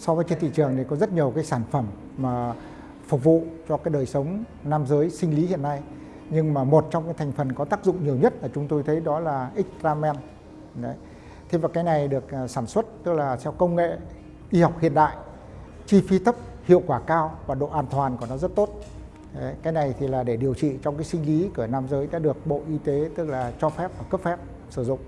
so với trên thị trường thì có rất nhiều cái sản phẩm mà phục vụ cho cái đời sống nam giới sinh lý hiện nay. Nhưng mà một trong cái thành phần có tác dụng nhiều nhất là chúng tôi thấy đó là Xtramen đấy. Thế và cái này được à, sản xuất tức là theo công nghệ y học hiện đại chi phí thấp hiệu quả cao và độ an toàn của nó rất tốt. Đấy, cái này thì là để điều trị trong cái sinh lý của nam giới đã được bộ y tế tức là cho phép và cấp phép sử dụng.